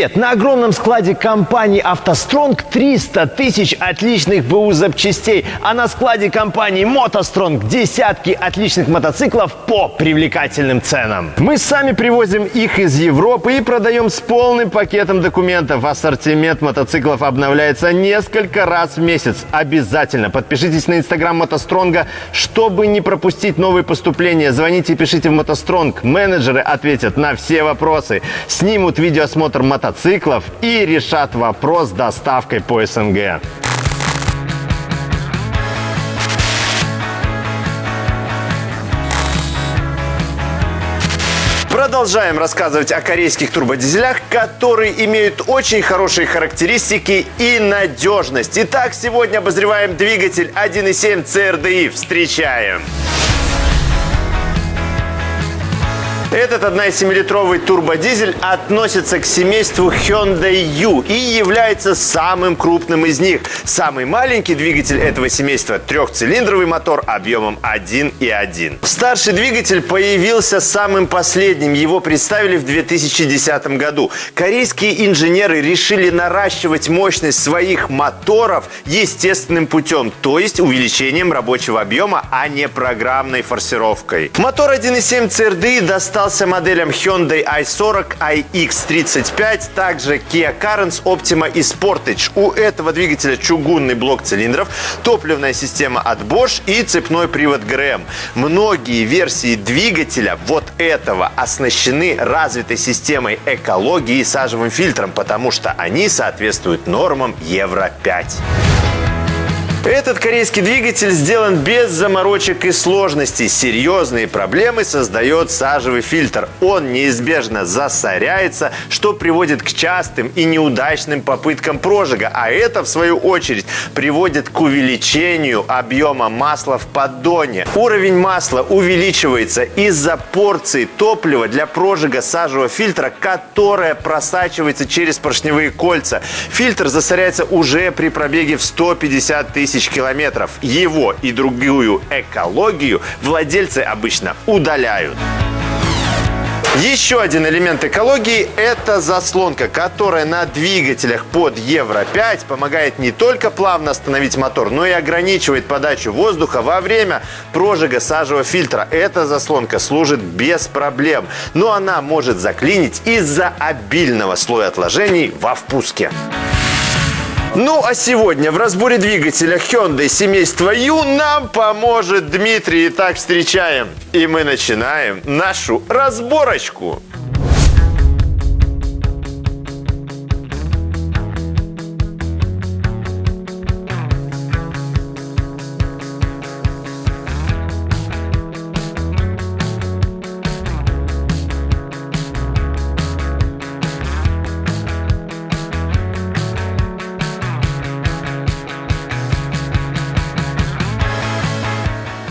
Привет! На огромном складе компании «АвтоСтронг» 300 тысяч отличных БУ запчастей, а на складе компании «МотоСтронг» десятки отличных мотоциклов по привлекательным ценам. Мы сами привозим их из Европы и продаем с полным пакетом документов. Ассортимент мотоциклов обновляется несколько раз в месяц. Обязательно подпишитесь на инстаграм «МотоСтронга», чтобы не пропустить новые поступления. Звоните и пишите в «МотоСтронг». Менеджеры ответят на все вопросы, снимут видеоосмотр мотоциклов и решат вопрос с доставкой по СНГ. Продолжаем рассказывать о корейских турбодизелях, которые имеют очень хорошие характеристики и надежность. Итак, сегодня обозреваем двигатель 1.7 CRDI. Встречаем! Этот 1,7-литровый турбодизель относится к семейству Hyundai U и является самым крупным из них. Самый маленький двигатель этого семейства – трехцилиндровый мотор объемом 1,1. Старший двигатель появился самым последним. Его представили в 2010 году. Корейские инженеры решили наращивать мощность своих моторов естественным путем, то есть увеличением рабочего объема, а не программной форсировкой. Мотор 1.7 CRDI достал достался моделям Hyundai i40, iX35, также Kia Carens, Optima и Sportage. У этого двигателя чугунный блок цилиндров, топливная система от Bosch и цепной привод ГРМ. Многие версии двигателя вот этого оснащены развитой системой экологии и сажевым фильтром, потому что они соответствуют нормам Евро-5. Этот корейский двигатель сделан без заморочек и сложностей. Серьезные проблемы создает сажевый фильтр. Он неизбежно засоряется, что приводит к частым и неудачным попыткам прожига. А это, в свою очередь, приводит к увеличению объема масла в поддоне. Уровень масла увеличивается из-за порции топлива для прожига сажевого фильтра, которая просачивается через поршневые кольца. Фильтр засоряется уже при пробеге в 150 тысяч тысяч километров. Его и другую экологию владельцы обычно удаляют. Еще один элемент экологии – это заслонка, которая на двигателях под Евро-5 помогает не только плавно остановить мотор, но и ограничивает подачу воздуха во время прожига сажевого фильтра. Эта заслонка служит без проблем, но она может заклинить из-за обильного слоя отложений во впуске. Ну а сегодня в разборе двигателя Hyundai семейства U нам поможет Дмитрий. Итак, встречаем. И мы начинаем нашу разборочку.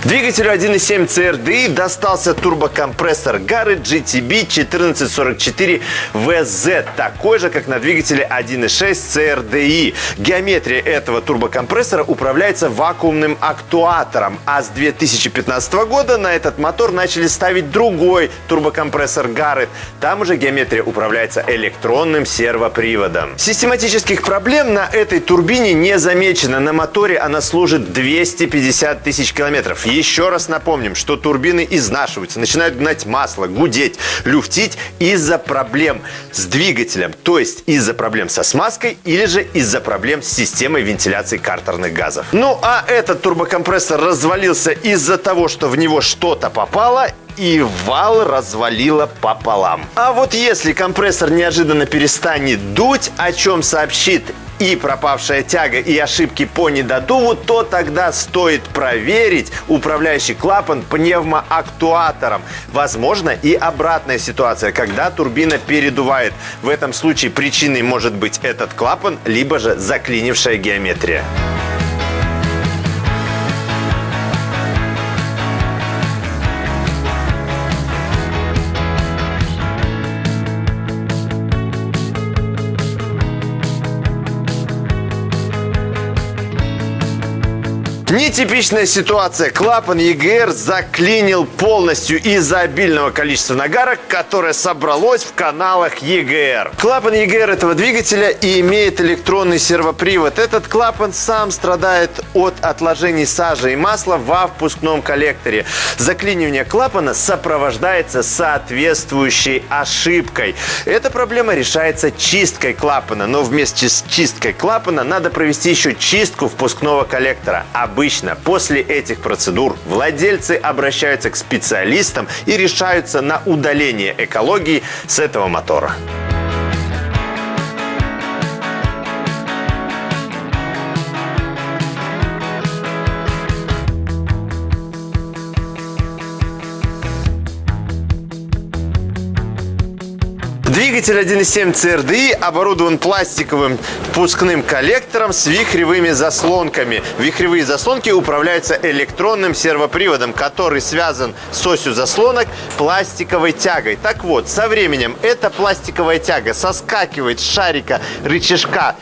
Двигателю 1.7 CRDI достался турбокомпрессор Garrett GTB 1444 VZ, такой же, как на двигателе 1.6 CRDI. Геометрия этого турбокомпрессора управляется вакуумным актуатором, а с 2015 года на этот мотор начали ставить другой турбокомпрессор Garrett. Там уже геометрия управляется электронным сервоприводом. Систематических проблем на этой турбине не замечено. На моторе она служит 250 тысяч километров. Еще раз напомним, что турбины изнашиваются, начинают гнать масло, гудеть, люфтить из-за проблем с двигателем, то есть из-за проблем со смазкой или же из-за проблем с системой вентиляции картерных газов. Ну а этот турбокомпрессор развалился из-за того, что в него что-то попало и вал развалило пополам. А вот если компрессор неожиданно перестанет дуть, о чем сообщит и пропавшая тяга и ошибки по недодуву, то тогда стоит проверить управляющий клапан пневмоактуатором. Возможно и обратная ситуация, когда турбина передувает. В этом случае причиной может быть этот клапан, либо же заклинившая геометрия. Нетипичная ситуация. Клапан ЕГР заклинил полностью из-за обильного количества нагара, которое собралось в каналах ЕГР. Клапан ЕГР этого двигателя и имеет электронный сервопривод. Этот клапан сам страдает от отложений сажи и масла во впускном коллекторе. Заклинивание клапана сопровождается соответствующей ошибкой. Эта проблема решается чисткой клапана, но вместе с чисткой клапана надо провести еще чистку впускного коллектора. Обычно после этих процедур владельцы обращаются к специалистам и решаются на удаление экологии с этого мотора. Двигатель 1.7 CRDI оборудован пластиковым впускным коллектором с вихревыми заслонками. Вихревые заслонки управляются электронным сервоприводом, который связан с осью заслонок пластиковой тягой. Так вот, со временем эта пластиковая тяга соскакивает с шарика рычажка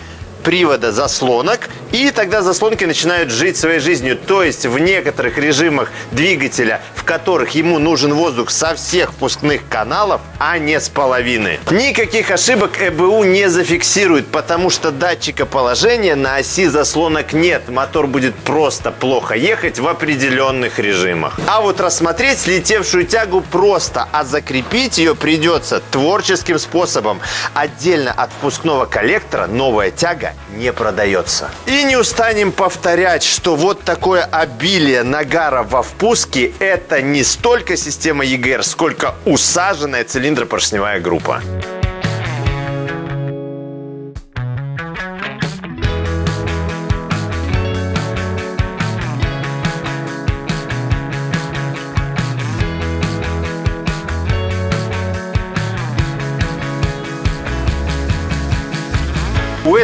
привода заслонок, и тогда заслонки начинают жить своей жизнью. То есть в некоторых режимах двигателя, в которых ему нужен воздух со всех впускных каналов, а не с половины. Никаких ошибок ЭБУ не зафиксирует, потому что датчика положения на оси заслонок нет. Мотор будет просто плохо ехать в определенных режимах. А вот рассмотреть слетевшую тягу просто, а закрепить ее придется творческим способом. Отдельно от впускного коллектора новая тяга не продается. И не устанем повторять, что вот такое обилие нагара во впуске – это не столько система EGR, сколько усаженная цилиндропоршневая группа.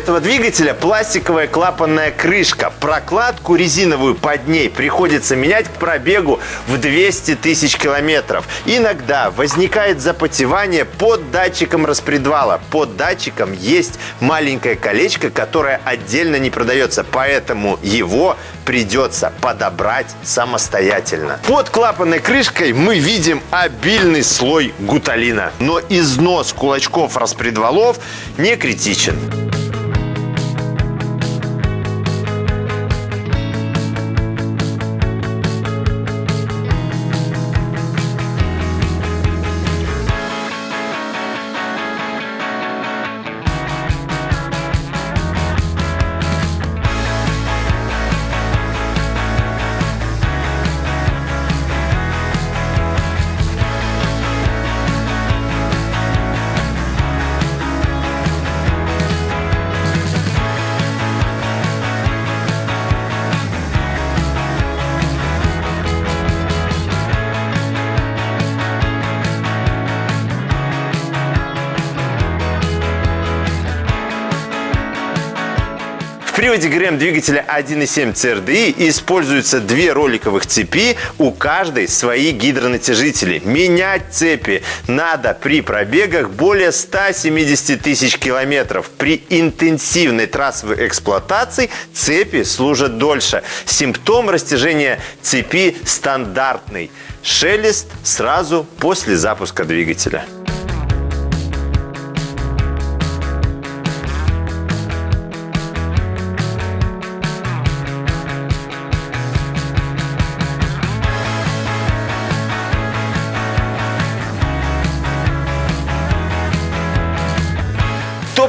Этого двигателя пластиковая клапанная крышка. Прокладку резиновую под ней приходится менять к пробегу в 200 тысяч километров. Иногда возникает запотевание под датчиком распредвала. Под датчиком есть маленькое колечко, которое отдельно не продается, поэтому его придется подобрать самостоятельно. Под клапанной крышкой мы видим обильный слой гуталина, но износ кулачков распредвалов не критичен. Приводе ГРМ двигателя 1.7 CRDI используются две роликовых цепи, у каждой свои гидронатяжители. Менять цепи надо при пробегах более 170 тысяч километров. При интенсивной трассовой эксплуатации цепи служат дольше. Симптом растяжения цепи стандартный. Шелест сразу после запуска двигателя.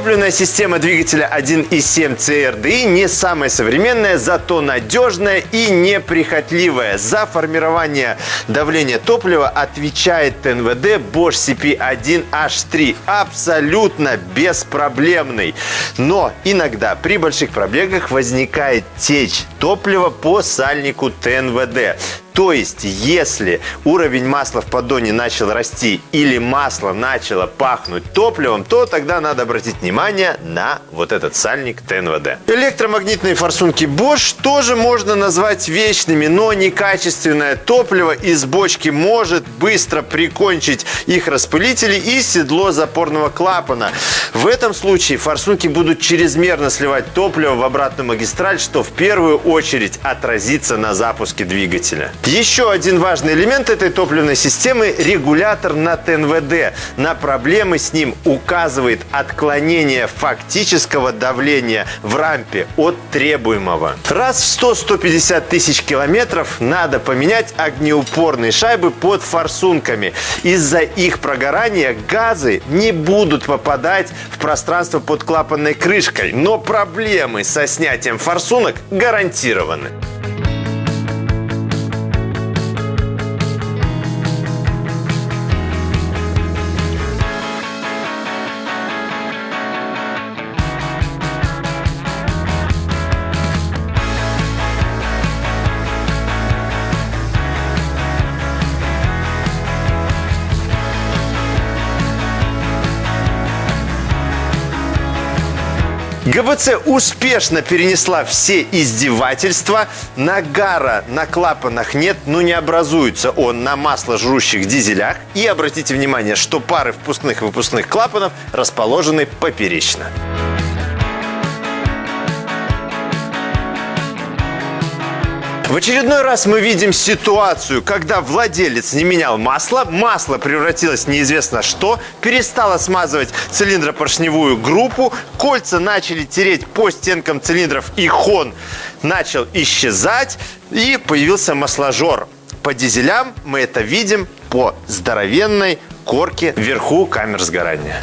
Топливная система двигателя 1.7 CRDI не самая современная, зато надежная и неприхотливая. За формирование давления топлива отвечает ТНВД Bosch CP1H3. Абсолютно беспроблемный. Но иногда при больших пробегах возникает течь топлива по сальнику ТНВД. То есть, если уровень масла в поддоне начал расти или масло начало пахнуть топливом, то тогда надо обратить внимание на вот этот сальник ТНВД. Электромагнитные форсунки Bosch тоже можно назвать вечными, но некачественное топливо из бочки может быстро прикончить их распылители и седло запорного клапана. В этом случае форсунки будут чрезмерно сливать топливо в обратную магистраль, что в первую очередь отразится на запуске двигателя. Еще один важный элемент этой топливной системы – регулятор на ТНВД. На проблемы с ним указывает отклонение фактического давления в рампе от требуемого. Раз в 100-150 тысяч километров надо поменять огнеупорные шайбы под форсунками. Из-за их прогорания газы не будут попадать в пространство под клапанной крышкой, но проблемы со снятием форсунок гарантированы. ГБЦ успешно перенесла все издевательства. Нагара на клапанах нет, но не образуется он на масложрущих дизелях. И обратите внимание, что пары впускных и выпускных клапанов расположены поперечно. В очередной раз мы видим ситуацию, когда владелец не менял масло, масло превратилось в неизвестно что, перестало смазывать цилиндропоршневую группу, кольца начали тереть по стенкам цилиндров и хон начал исчезать и появился масложор. По дизелям мы это видим по здоровенной корке вверху камер сгорания.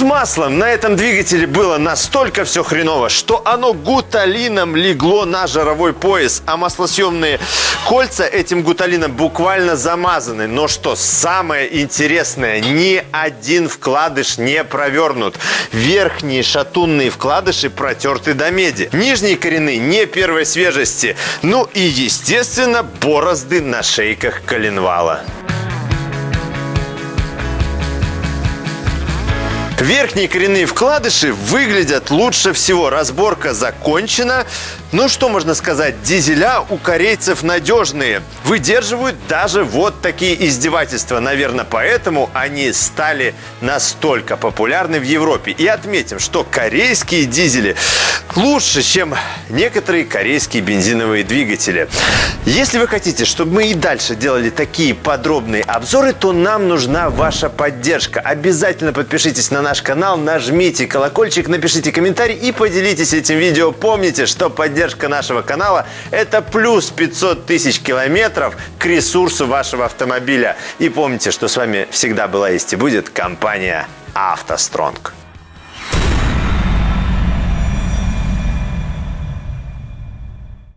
С маслом на этом двигателе было настолько все хреново, что оно гуталином легло на жировой пояс, а маслосъемные кольца этим гуталином буквально замазаны. Но что самое интересное, ни один вкладыш не провернут. Верхние шатунные вкладыши протерты до меди. Нижние коренные не первой свежести. Ну и, естественно, борозды на шейках коленвала. Верхние коренные вкладыши выглядят лучше всего. Разборка закончена. Ну, что можно сказать, дизеля у корейцев надежные. Выдерживают даже вот такие издевательства. Наверное, поэтому они стали настолько популярны в Европе. И отметим, что корейские дизели лучше, чем некоторые корейские бензиновые двигатели. Если вы хотите, чтобы мы и дальше делали такие подробные обзоры, то нам нужна ваша поддержка. Обязательно подпишитесь на наш канал, нажмите колокольчик, напишите комментарий и поделитесь этим видео. Помните, что поддержка поддержка нашего канала – это плюс 500 тысяч километров к ресурсу вашего автомобиля. И помните, что с вами всегда была есть и будет компания «АвтоСтронг».